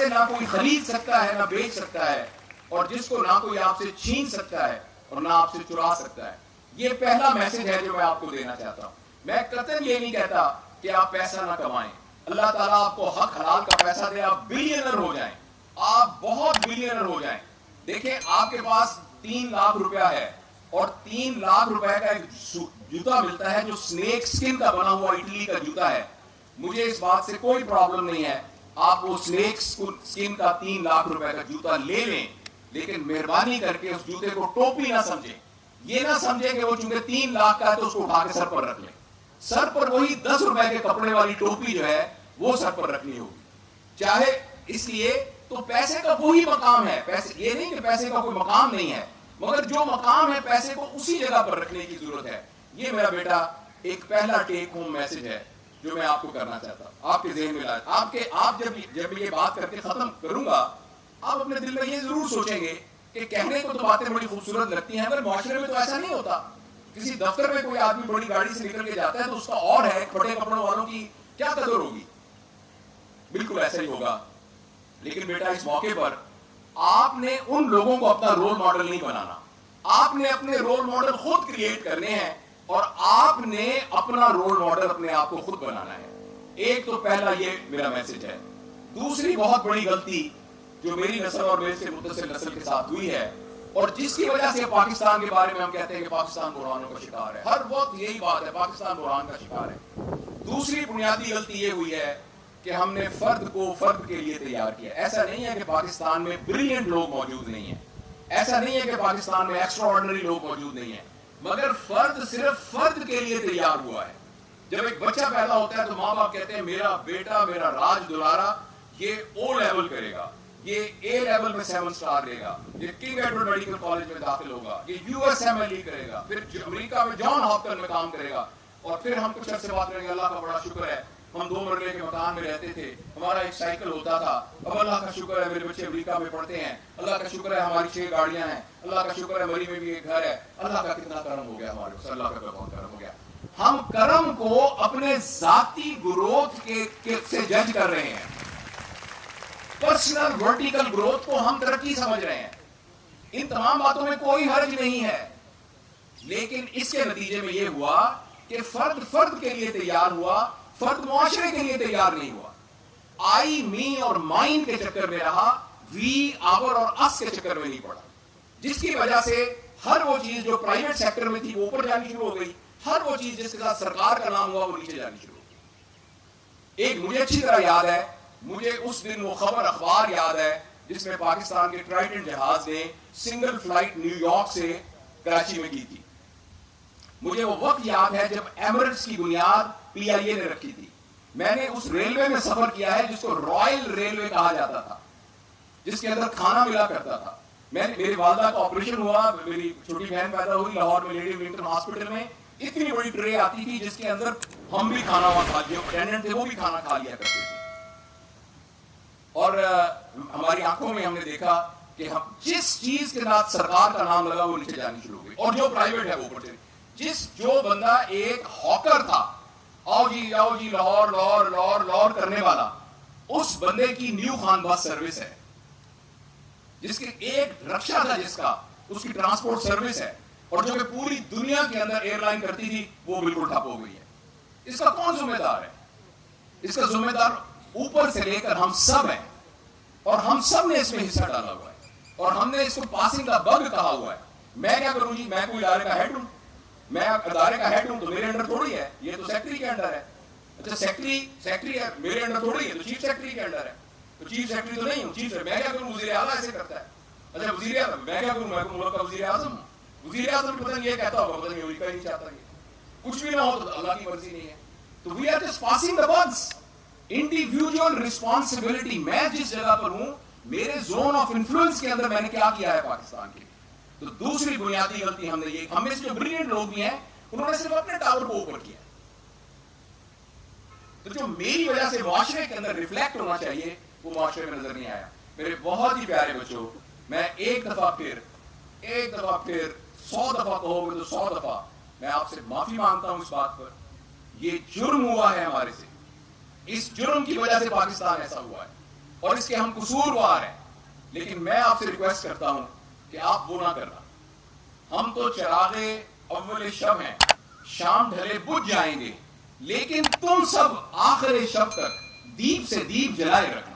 سے نہ کوئی خرید سکتا ہے، نہ بیچ سکتا ہے۔ اور جس کو نہ کوئی آپ سے چھین سکتا ہے اور نہ آپ سے چرا سکتا ہے۔ یہ پہلا میسج ہے جو میں آپ کو دینا چاہتا ہوں۔ میں قطن یہ نہیں کہتا کہ آپ پیسہ نہ کمائیں۔ اللہ تعالیٰ آپ کو حق حلال کا پیسہ دے، آپ بلینر ہو جائیں۔ آپ بہت بلینر ہو جائیں۔ دیکھیں، آپ کے پاس تین لاکھ روپیہ ہے اور تین لاکھ روپے کا ایک جوتا ملتا ہے جو سنیک سکن کا بنا ہوا اٹلی کا جوتا ہے۔ مجھے اس بات سے کوئی پرابلم نہیں ہے۔ آپ وہ سنیک سکن کا تین لاکھ روپے کا جوتا لے لیں، لیکن مہربانی کر کے اس جوتے کو ٹوپی نہ سمجھیں۔ یہ نہ سمجھیں کہ وہ چونکہ تین لاکھ کا ہے تو اس کو اٹھا کے سر پر رکھ لیں۔ سر پر وہی دس روپے کے کپڑے والی ٹوپی جو ہے، وہ سر پر رکھنی ہوگی۔ چاہے اس لیے تو پیسے کا وہی مقام ہے۔ پیسے، یہ نہیں کہ پیسے کا کوئی مقام نہیں ہے، مگر جو مقام ہے پیسے کو اسی جگہ پر رکھنے کی ضرورت ہے۔ یہ میرا بیٹا، ایک پہلا ٹیک ہوم میسج ہے۔ جو میں آپ کو کرنا چاہتا ہوں۔ آپ کے ذہن میں لائے آپ کے آپ جب جب یہ بات کر کے ختم کروں گا، آپ اپنے دل میں یہ ضرور سوچیں گے کہ کہنے کو تو باتیں بڑی خوبصورت لگتی ہیں، مگر معاشرے میں تو ایسا نہیں ہوتا۔ کسی دفتر میں کوئی آدمی بڑی گاڑی سے نکل کے جاتا ہے تو اس کا اور ہے کھٹے کپڑوں والوں کی کیا قدر ہوگی؟ بالکل ایسا ہی ہوگا۔ لیکن بیٹا، اس موقع پر آپ نے ان لوگوں کو اپنا رول ماڈل نہیں بنانا۔ آپ نے اپنے رول ماڈل خود کریٹ کرنے ہیں۔ اور آپ نے اپنا رول ماڈل اپنے آپ کو خود بنانا ہے۔ ایک تو پہلا یہ میرا میسج ہے۔ دوسری بہت بڑی غلطی جو میری نسل اور میرے سے متصل نسل کے ساتھ ہوئی ہے اور جس کی وجہ سے پاکستان کے بارے میں ہم کہتے ہیں کہ پاکستان بحرانوں کا شکار ہے۔ ہر وقت یہی بات ہے، پاکستان بحران کا شکار ہے۔ دوسری بنیادی غلطی یہ ہوئی ہے کہ ہم نے فرد کو فرد کے لیے تیار کیا۔ ایسا نہیں ہے کہ پاکستان میں بریلینٹ لوگ موجود نہیں ہیں۔ ایسا نہیں ہے کہ پاکستان میں ایکسٹرا آرڈنری لوگ موجود نہیں ہیں۔ مگر فرد صرف فرد کے لیے تیار ہوا ہے۔ جب ایک بچہ پیدا ہوتا ہے تو ماں باپ کہتے ہیں، میرا بیٹا، میرا راج دلارا، یہ او لیول کرے گا، یہ اے لیول میں سیون سٹار لے گا، یہ کنگ ایڈورڈ میڈیکل کالج میں داخل ہوگا، یہ U S M L E کرے گا، پھر امریکہ میں جان ہاپکن میں کام کرے گا، اور پھر ہم کچھ عرصے بات کریں گے، اللہ کا بڑا شکر ہے۔ ہم دو مرلے کے مکان میں رہتے تھے۔ ہمارا ایک سائیکل ہوتا تھا۔ اب اللہ کا شکر ہے میرے بچے امریکہ میں پڑھتے ہیں۔ اللہ کا شکر ہے ہماری چھ گاڑیاں ہیں۔ اللہ کا شکر ہے مری میں بھی ایک گھر ہے۔ اللہ کا کتنا کرم ہو گیا ہمارے اللہ کا بہت کرم ہو گیا۔ ہم کرم کو اپنے ذاتی گروتھ کے سے جج کر رہے ہیں۔ پرسنل ورٹیکل گروتھ کو ہم ترقی سمجھ رہے ہیں۔ ان تمام باتوں میں کوئی حرج نہیں ہے۔ لیکن اس کے نتیجے میں یہ ہوا کہ فرد فرد کے لیے تیار ہوا فرد معاشرے کے لیے تیار نہیں ہوا۔ آئی می اور مائنڈ کے چکر میں رہا، وی، آور اور اس کے چکر میں نہیں پڑا۔ جس کی وجہ سے ہر وہ چیز جو پرائیویٹ سیکٹر میں تھی وہ اوپر جانی شروع ہو گئی۔ ہر وہ چیز جس کے ساتھ سرکار کا نام ہوا وہ نیچے جانی شروع ہو گئی۔ ایک مجھے اچھی طرح یاد ہے، مجھے اس دن وہ خبر، اخبار یاد ہے، جس میں پاکستان کے ٹرائٹن جہاز نے سنگل فلائٹ نیو یارک سے کراچی میں کی تھی۔ مجھے وہ وقت یاد ہے جب ایمرٹس کی بنیاد پی آئی اے نے رکھی تھی۔ میں نے اس ریلوے میں سفر کیا ہے جس کو رائل ریلوے کہا جاتا تھا، جس کے اندر کھانا ملا کرتا تھا۔ میں، میری والدہ کا آپریشن ہوا، میری چھوٹی بہن پیدا ہوئی لاہور میں، لیڈی ولنگٹن ہاسپٹل میں۔ اتنی بڑی ٹرے آتی تھی جس کے اندر ہم بھی کھانا وہاں کھا لیا اٹینڈنٹ تھے، وہ بھی کھانا کھا لیا کرتے تھے۔ اور ہماری آنکھوں میں ہم نے دیکھا کہ ہم، جس چیز کے ساتھ سرکار کا نام لگا، وہ نیچے جانی شروع ہو گئی۔ اور جو پرائیویٹ ہے، وہ اوپر جس جو بندہ ایک ہاکر تھا، آؤ جی آؤ جی لاہور لاہور لاہور لاہور کرنے والا، اس بندے کی نیو خان بس سروس ہے۔ جس کے ایک رکشا تھا جس کا، اس کی ٹرانسپورٹ سروس ہے۔ اور جو کہ پوری دنیا کے اندر ایئر لائن کرتی تھی، وہ بالکل ٹھپ ہو گئی ہے۔ اس کا کون ذمہ دار ہے؟ اس کا ذمہ دار اوپر سے لے کر ہم سب ہیں۔ اور ہم سب نے اس میں حصہ ڈالا ہوا ہے۔ اور ہم نے اس کو پاسنگ کا بگ کہا ہوا ہے۔ میں کیا کروں جی؟ میں کوئی ادارے کا ہیڈ ہوں۔ میں ادارے کا ہیڈ ہوں تو میرے انڈر تھوڑی ہے، یہ تو سیکٹری کے انڈر ہے۔ اچھا سیکٹری سیکٹری ہے، میرے انڈر تھوڑی ہے، تو چیف سیکٹری کے انڈر ہے۔ تو چیف سیکٹری تو نہیں ہوں چیف میں کیا کروں؟ وزیر اعلیٰ ایسے کرتا ہے۔ اچھا وزیر اعظم، میں کیا کروں؟ میں ملک کا وزیر اعظم ہوں۔ وزیر اعظم پتہ نہیں یہ کہتا ہوگا، پتہ نہیں امریکہ نہیں چاہتا یہ۔ کچھ بھی نہ ہو تو اللہ کی مرضی نہیں ہے۔ تو we are just passing the bucks individual responsibility میں جس جگہ پر ہوں، میرے زون آف انفلوئنس کے اندر میں نے کیا کیا ہے پاکستان کے لیے؟ تو دوسری بنیادی غلطی ہم نے یہ ہم میں سے جو بریلینٹ لوگ بھی ہیں، انہوں نے صرف اپنے ٹاور کو اوپر کیا۔ تو جو میری وجہ سے معاشرے کے اندر ریفلیکٹ ہونا چاہیے، وہ معاشرے میں نظر نہیں آیا۔ میرے بہت ہی پیارے بچوں، میں ایک دفعہ پھر، ایک دفعہ پھر سو دفعہ کہو گے تو سو دفعہ میں آپ سے معافی مانگتا ہوں اس بات پر۔ یہ جرم ہوا ہے ہمارے سے۔ اس جرم کی وجہ سے پاکستان ایسا ہوا ہے اور اس کے ہم قصوروار ہیں۔ لیکن میں آپ سے ریکویسٹ کرتا ہوں کہ آپ وہ نہ کرنا۔ ہم تو چراغے اول شب ہیں، شام ڈھلے بجھ جائیں گے، لیکن تم سب آخر شب تک دیپ سے دیپ جلائے رکھنا۔